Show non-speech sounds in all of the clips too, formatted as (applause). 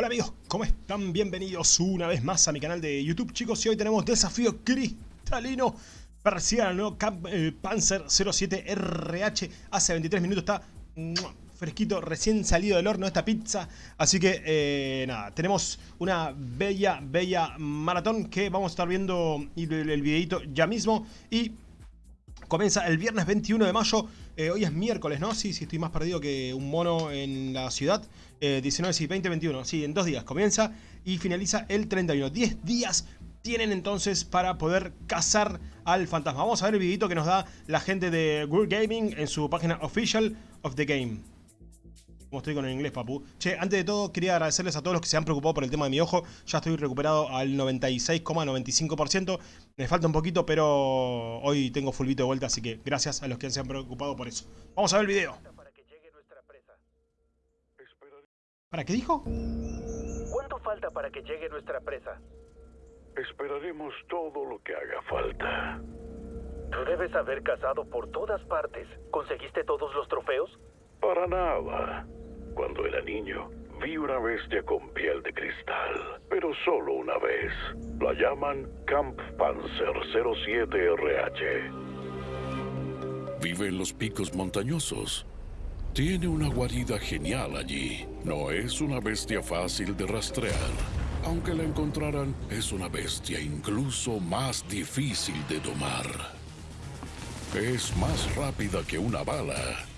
Hola amigos, ¿cómo están? Bienvenidos una vez más a mi canal de YouTube, chicos. Y hoy tenemos desafío cristalino persiano Camp eh, Panzer 07 RH. Hace 23 minutos está fresquito, recién salido del horno esta pizza. Así que, eh, nada, tenemos una bella, bella maratón que vamos a estar viendo el, el videito ya mismo. Y comienza el viernes 21 de mayo. Eh, hoy es miércoles, ¿no? Sí, sí, estoy más perdido que un mono en la ciudad. 19, sí, 20, 21. Sí, en dos días comienza y finaliza el 31. 10 días tienen entonces para poder cazar al fantasma. Vamos a ver el videito que nos da la gente de World Gaming en su página Official of the Game. Como estoy con el inglés, papu. Che, antes de todo, quería agradecerles a todos los que se han preocupado por el tema de mi ojo. Ya estoy recuperado al 96,95%. Me falta un poquito, pero hoy tengo fulvito de vuelta, así que gracias a los que se han preocupado por eso. Vamos a ver el video. ¿Para qué dijo? ¿Cuánto falta para que llegue nuestra presa? Esperaremos todo lo que haga falta. Tú debes haber cazado por todas partes. ¿Conseguiste todos los trofeos? Para nada. Cuando era niño, vi una bestia con piel de cristal, pero solo una vez. La llaman Camp Panzer 07RH. Vive en los picos montañosos. Tiene una guarida genial allí. No es una bestia fácil de rastrear. Aunque la encontraran, es una bestia incluso más difícil de domar. Es más rápida que una bala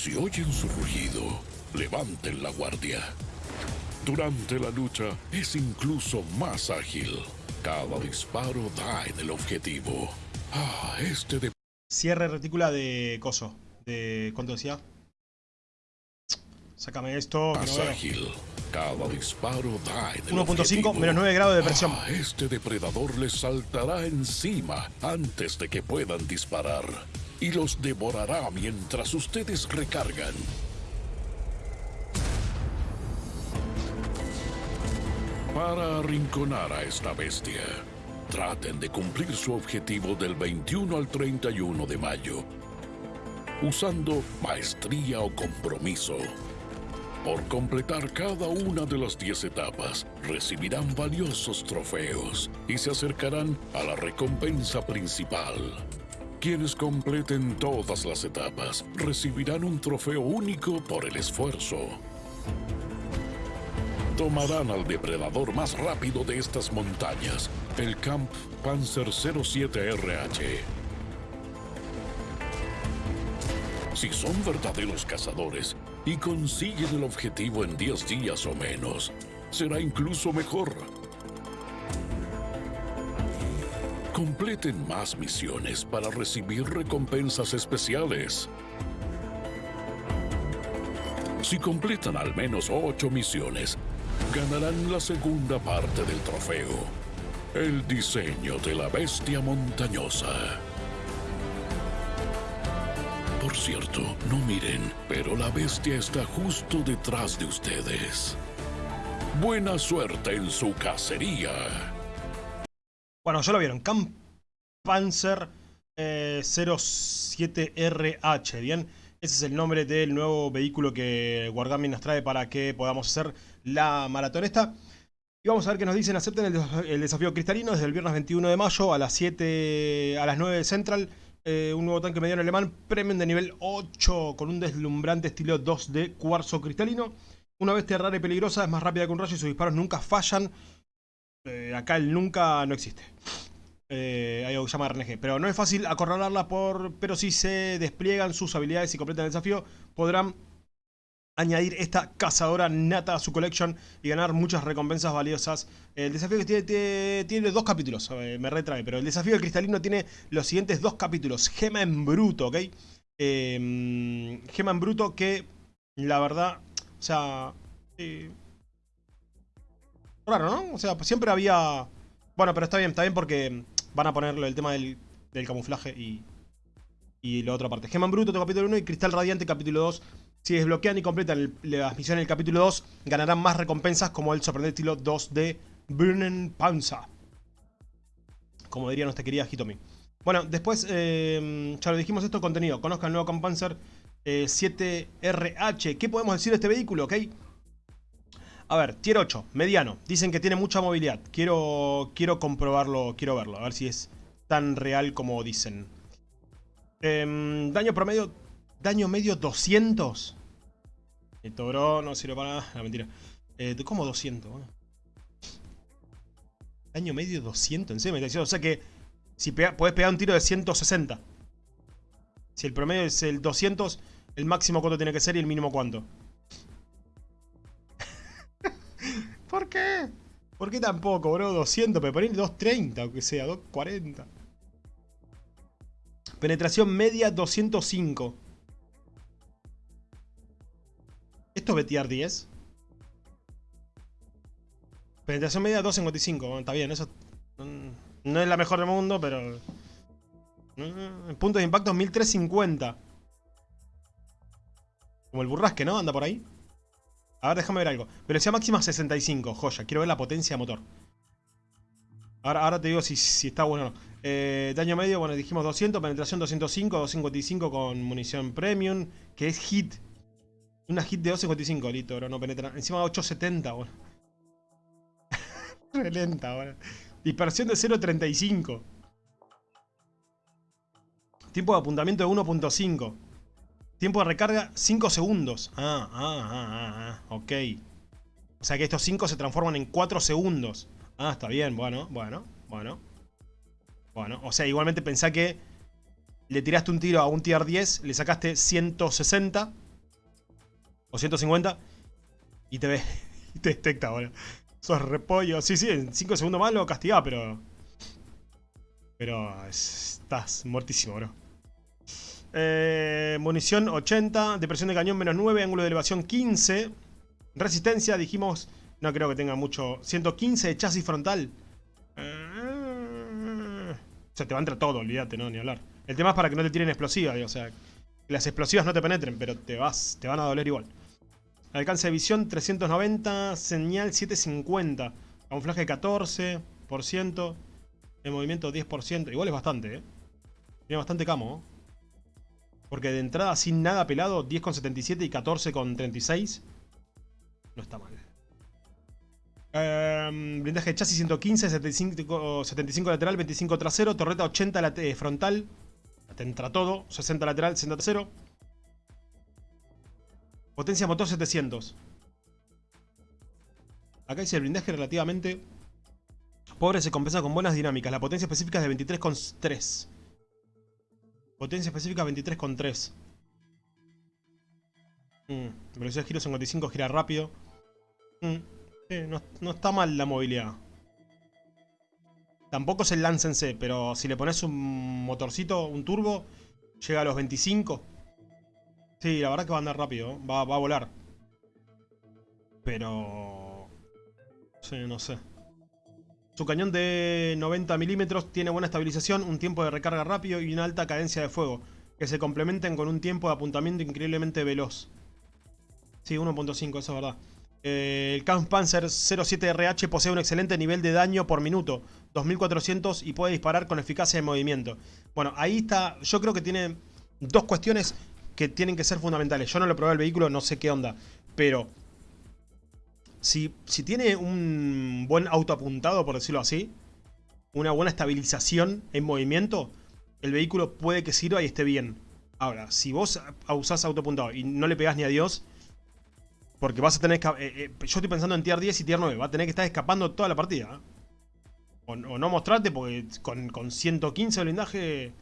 si oyen su rugido, levanten la guardia. Durante la lucha es incluso más ágil. Cada disparo da en el objetivo. Ah, este de... Cierre retícula de coso. De... ¿Cuánto decía? Sácame esto. Más ágil. Cada disparo da en el 1.5 menos 9 grados de presión. Ah, este depredador les saltará encima antes de que puedan disparar y los devorará mientras ustedes recargan. Para arrinconar a esta bestia, traten de cumplir su objetivo del 21 al 31 de mayo, usando maestría o compromiso. Por completar cada una de las 10 etapas, recibirán valiosos trofeos y se acercarán a la recompensa principal. Quienes completen todas las etapas recibirán un trofeo único por el esfuerzo. Tomarán al depredador más rápido de estas montañas, el Camp Panzer 07RH. Si son verdaderos cazadores y consiguen el objetivo en 10 días o menos, será incluso mejor. Completen más misiones para recibir recompensas especiales. Si completan al menos ocho misiones, ganarán la segunda parte del trofeo. El diseño de la bestia montañosa. Por cierto, no miren, pero la bestia está justo detrás de ustedes. Buena suerte en su cacería. Bueno, ya lo vieron. Camp Panzer 07RH, eh, ¿bien? Ese es el nombre del nuevo vehículo que Wargaming nos trae para que podamos hacer la maratón esta. Y vamos a ver qué nos dicen. Acepten el, desafío cristalino desde el viernes 21 de mayo a las 7, a las 9 de Central. Eh, un nuevo tanque mediano alemán, premium de nivel 8 con un deslumbrante estilo 2 de cuarzo cristalino. Una bestia rara y peligrosa, es más rápida que un rayo y sus disparos nunca fallan. Eh, acá el nunca no existe. Eh, hay algo que se llama RNG. Pero no es fácil acorralarla, por, pero si se despliegan sus habilidades y completan el desafío, podrán añadir esta cazadora nata a su collection y ganar muchas recompensas valiosas. El desafío que tiene, tiene, dos capítulos, eh, me retrae, pero el desafío del cristalino tiene los siguientes dos capítulos. Gema en bruto, ¿ok? Em, gema en bruto que, la verdad, o sea... Eh, Raro, ¿no? O sea, siempre había... Bueno, pero está bien, está bien porque van a ponerlo el tema del, camuflaje y, y la otra parte. Geman Bruto, capítulo 1 y Cristal Radiante, capítulo 2. Si desbloquean y completan las misiones del capítulo 2, ganarán más recompensas como el sorprendente estilo 2 de Burning Panza. Como diría nuestra querida Hitomi. Bueno, después, eh, ya lo dijimos esto, contenido. Conozcan el nuevo Campanzer 7RH. Eh, ¿Qué podemos decir de este vehículo? ¿Ok? A ver, tier 8, mediano. Dicen que tiene mucha movilidad. Quiero, quiero comprobarlo, quiero verlo. A ver si es tan real como dicen. Em, daño promedio, daño medio 200. Esto, bro, no sirve para nada. Mentira. Eh, ¿Cómo 200? Daño medio 200, en serio. O sea que si puedes pegar un tiro de 160. Si el promedio es el 200, el máximo cuánto tiene que ser y el mínimo cuánto. ¿Por qué tampoco, bro? 200, pero poner 230, aunque sea, 240. Penetración media 205. ¿Esto es betear 10? Penetración media 255. Bueno, está bien, eso no es la mejor del mundo, pero... Mm, punto de impacto 1350. Como el burrasque, ¿no? Anda por ahí. A ver, déjame ver algo. Velocidad máxima 65, joya. Quiero ver la potencia de motor. Ahora, ahora te digo si, si está bueno o no. Eh, daño medio, bueno, dijimos 200. Penetración 205, 255 con munición premium. Que es hit. Una hit de 255, listo, bro. No penetra. Encima 870, bueno. Re lenta, bueno. Dispersión de 0.35. Tiempo de apuntamiento de 1.5. Tiempo de recarga 5 segundos. Ah, ah, ah, ah, ah, ok. O sea que estos 5 se transforman en 4 segundos. Ah, está bien, bueno, bueno, bueno. Bueno, o sea, igualmente pensá que le tiraste un tiro a un tier 10, le sacaste 160 o 150 y te ve, y (laughs) te detecta, bueno. Sos repollo. Sí, sí, en 5 segundos más lo castigás, pero... Pero estás muertísimo, bro. Eh, munición 80, depresión de cañón menos 9, ángulo de elevación 15. Resistencia, dijimos, no creo que tenga mucho. 115 de chasis frontal. Eh, o sea, te va a entrar todo, olvídate, no, ni hablar. El tema es para que no te tiren explosivas, o sea, que las explosivas no te penetren, pero te, vas, te van a doler igual. Alcance de visión 390, señal 750, camuflaje 14%, el movimiento 10%, igual es bastante, ¿eh? Tiene bastante camo, ¿eh? Porque de entrada sin nada pelado, 10,77 y 14,36. No está mal. Em, blindaje de chasis 115, 75, 75 lateral, 25 trasero, torreta 80 eh, frontal. Te entra todo, 60 lateral, 60 trasero. Potencia motor 700. Acá dice el blindaje relativamente pobre se compensa con buenas dinámicas. La potencia específica es de 23,3. Potencia específica 23,3. Mm, velocidad de giro 55, gira rápido. Mm, no, está mal la movilidad. Tampoco es el Lance en C, pero si le pones un motorcito, un turbo, llega a los 25. Sí, la verdad que va a andar rápido, va, va a volar. Pero... Sí, no sé. Su cañón de 90 milímetros tiene buena estabilización, un tiempo de recarga rápido y una alta cadencia de fuego, que se complementen con un tiempo de apuntamiento increíblemente veloz. Sí, 1.5, eso es verdad. Eh, el Kampfpanzer 07RH posee un excelente nivel de daño por minuto, 2400 y puede disparar con eficacia de movimiento. Bueno, ahí está, yo creo que tiene dos cuestiones que tienen que ser fundamentales. Yo no lo probé el vehículo, no sé qué onda, pero si, tiene un buen auto apuntado, por decirlo así, una buena estabilización en movimiento, el vehículo puede que sirva y esté bien. Ahora, si vos usás apuntado y no le pegás ni a Dios, porque vas a tener que... Eh, eh, yo estoy pensando en tier 10 y tier 9, va a tener que estar escapando toda la partida. ¿eh? O, no mostrarte porque con, con 115 de blindaje...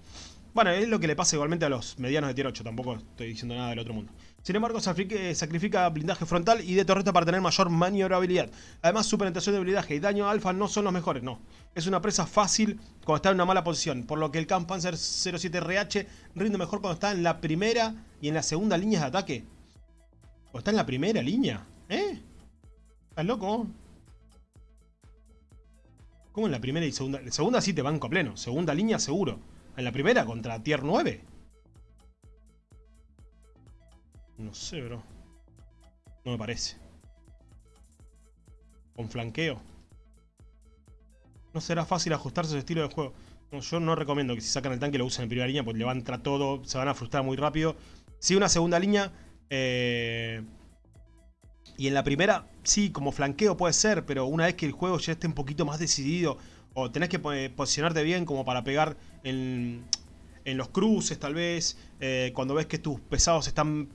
Bueno, es lo que le pasa igualmente a los medianos de tier 8, tampoco estoy diciendo nada del otro mundo. Sin embargo, sacrifica blindaje frontal y de torreta para tener mayor maniobrabilidad. Además, su penetración de blindaje y daño alfa no son los mejores, no. Es una presa fácil cuando está en una mala posición, por lo que el Kampfpanzer 07RH rinde mejor cuando está en la primera y en la segunda línea de ataque. ¿O está en la primera línea? ¿Eh? ¿Estás loco? ¿Cómo en la primera y segunda? En segunda sí te banco pleno. Segunda línea seguro. En la primera contra tier 9. No sé, bro. No me parece. Con flanqueo. No será fácil ajustarse a su estilo de juego. yo no recomiendo que si sacan el tanque lo usen en primera línea porque le va a entrar todo, se van a frustrar muy rápido. Si una segunda línea, eh, Y en la primera, sí, como flanqueo puede ser, pero una vez que el juego ya esté un poquito más decidido, o tenés que posicionarte bien como para pegar en, en los cruces tal vez, eh, cuando ves que tus pesados están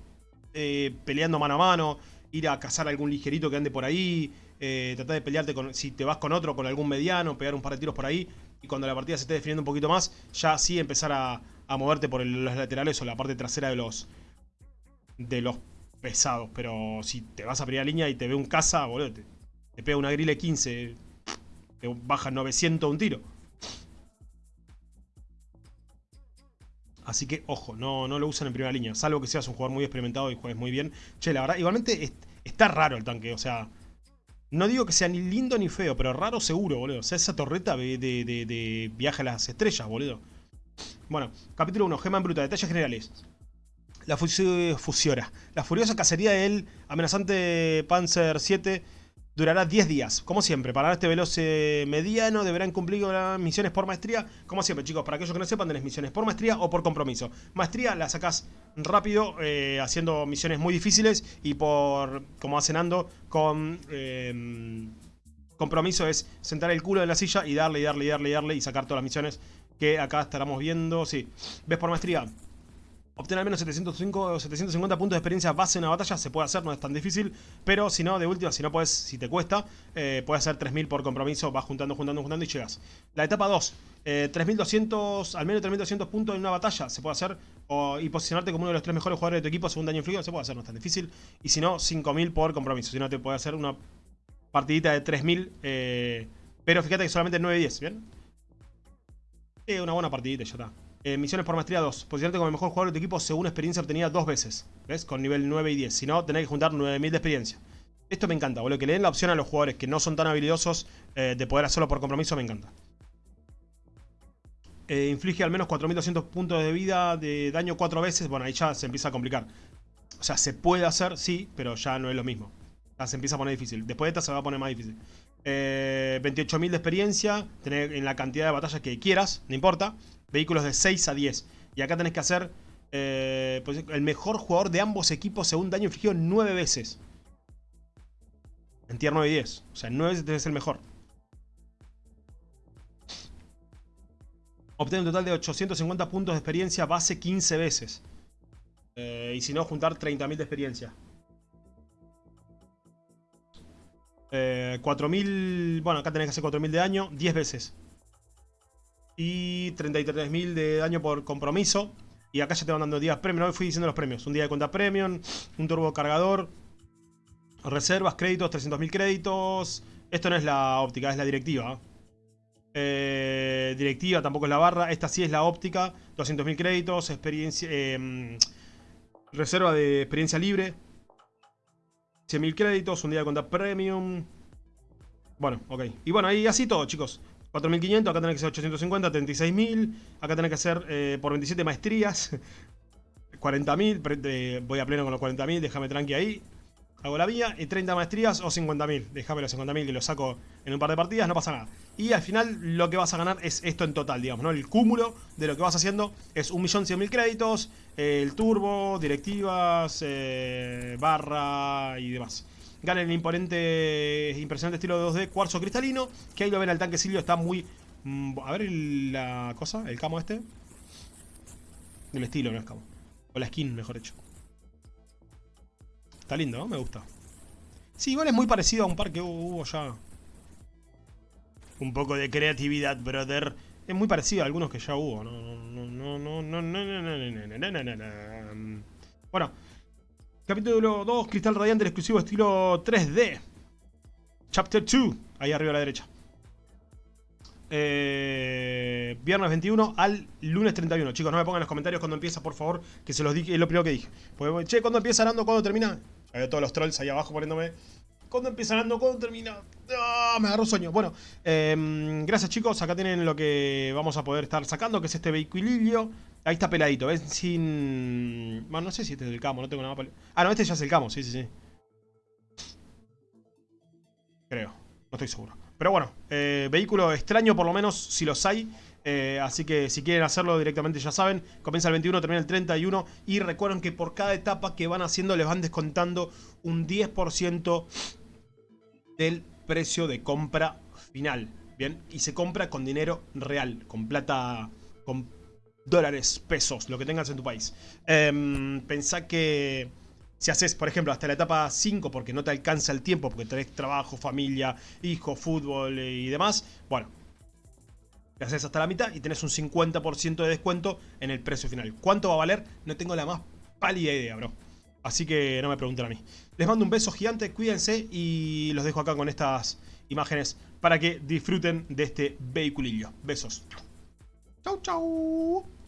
eh, peleando mano a mano, ir a cazar algún ligerito que ande por ahí, eh, tratar de pelearte con, si te vas con otro, con algún mediano, pegar un par de tiros por ahí, y cuando la partida se esté definiendo un poquito más, ya sí empezar a, moverte por los laterales o la parte trasera de los, de los pesados. Pero si te vas a primera línea y te ve un caza, boludo, te, pega una grille 15, te baja 900 un tiro. Así que, ojo, no, no lo usan en primera línea. Salvo que seas un jugador muy experimentado y juegues muy bien. Che, la verdad, igualmente está raro el tanque. O sea, no digo que sea ni lindo ni feo, pero raro seguro, boludo. O sea, esa torreta de, de, viaje a las estrellas, boludo. Bueno, capítulo 1, gema en bruta, detalles generales. La fusiora. La furiosa cacería del amenazante Panzer 7 durará 10 días. Como siempre, para este veloz mediano deberán cumplir misiones por maestría. Como siempre, chicos, para aquellos que no sepan, tenés misiones por maestría o por compromiso. Maestría la sacás rápido, eh, haciendo misiones muy difíciles y por, como hacen Ando, con... Em, compromiso es sentar el culo en la silla y darle, y darle, y darle, y darle y sacar todas las misiones que acá estaremos viendo. Sí, ves por maestría, Obtener al menos 705 o 750 puntos de experiencia base en una batalla se puede hacer, no es tan difícil. Pero si no, de última, si no puedes, si te cuesta, eh, puedes hacer 3000 por compromiso, vas juntando, juntando, juntando y llegas. La etapa 2, 3200, eh, al menos 3200 puntos en una batalla se puede hacer. y posicionarte como uno de los tres mejores jugadores de tu equipo según daño infligido se puede hacer, no es tan difícil. Y si no, 5000 por compromiso. Si no, te puede hacer una partidita de 3000. Eh, pero fíjate que solamente 9 y 10, ¿bien? Es una buena partidita, ya está. Eh, misiones por maestría 2. Posicionarte como el mejor jugador de tu equipo según experiencia obtenida dos veces. ¿Ves? Con nivel 9 y 10. Si no, tenés que juntar 9000 de experiencia. Esto me encanta, boludo. Que le den la opción a los jugadores que no son tan habilidosos eh, de poder hacerlo por compromiso, me encanta. Eh, inflige al menos 4200 puntos de vida de daño 4 veces. Bueno, ahí ya se empieza a complicar. O sea, se puede hacer, sí, pero ya no es lo mismo. Ya se empieza a poner difícil. Después de esta se va a poner más difícil. 28.000 de experiencia. Tener en la cantidad de batallas que quieras, no importa. Vehículos de 6 a 10. Y acá tenés que hacer eh, pues, el mejor jugador de ambos equipos según daño infligido 9 veces. En tier 9 y 10. O sea, 9 veces tenés el mejor. Obtener un total de 850 puntos de experiencia base 15 veces. Eh, y si no, juntar 30.000 de experiencia. 4.000... Eh, bueno, acá tenés que hacer 4.000 de daño 10 veces y 33.000 de daño por compromiso. Y acá ya te van dando días premium. Hoy fui diciendo los premios. Un día de cuenta premium, un turbo cargador, reservas, créditos, 300.000 créditos. Esto no es la óptica, es la directiva. Eh, directiva tampoco es la barra. Esta sí es la óptica. 200.000 créditos, experiencia, eh, reserva de experiencia libre. 100.000 créditos, un día de cuenta premium. Bueno, ok. Y bueno, ahí así todo, chicos. 4.500, acá tenés que hacer 850, 36.000. Acá tenés que hacer eh, por 27 maestrías. (laughs) 40.000, voy a pleno con los 40.000, déjame tranqui ahí. Hago la vía y 30 maestrías o 50.000. Déjame los 50.000 que los saco en un par de partidas, no pasa nada. Y al final lo que vas a ganar es esto en total, digamos, ¿no? El cúmulo de lo que vas haciendo es 1.100.000 créditos, el turbo, directivas, eh, barra y demás. Gana el imponente, impresionante estilo de 2D cuarzo cristalino. Que ahí lo ven al tanque Silvio, está muy... Mm, a ver la cosa, el camo este. El estilo, no es camo. O la skin, mejor dicho. Está lindo, ¿no? Me gusta. Sí, igual es muy parecido a un par que hubo ya. Un poco de creatividad, brother. Es muy parecido a algunos que ya hubo. No, no, no, no, no, no, no, no, no, no, no. Bueno, Capítulo 2, Cristal Radiante, el exclusivo estilo 3D. Chapter 2, ahí arriba a la derecha. Eh, viernes 21 al lunes 31. Chicos, no me pongan en los comentarios cuando empieza, por favor, que se los dije, es lo primero que dije. che, ¿cuándo empieza Nando? ¿Cuándo termina? Hay todos los trolls ahí abajo poniéndome ¿Cuándo empieza Nando? ¿Cuándo termina? ¡Ah! me agarró sueño. Bueno, em, gracias chicos. Acá tienen lo que vamos a poder estar sacando, que es este vehículo. Ahí está peladito, ¿ves? Sin... Bueno, no sé si este es el camo, no tengo nada Ah, no, este ya es el camo, sí, sí, sí. Creo, no estoy seguro. Pero bueno, eh, vehículo extraño por lo menos, si los hay. Eh, así que si quieren hacerlo directamente ya saben, comienza el 21, termina el 31 y recuerden que por cada etapa que van haciendo les van descontando un 10% del precio de compra final. Bien, y se compra con dinero real, con plata, con dólares, pesos, lo que tengas en tu país. Eh, pensá que si haces, por ejemplo, hasta la etapa 5 porque no te alcanza el tiempo, porque tenés trabajo, familia, hijo, fútbol y demás, bueno, haces hasta la mitad y tenés un 50% de descuento en el precio final. ¿Cuánto va a valer? No tengo la más pálida idea, bro. Así que no me pregunten a mí. Les mando un beso gigante, cuídense y los dejo acá con estas imágenes para que disfruten de este vehiculillo. Besos. Chau, chau.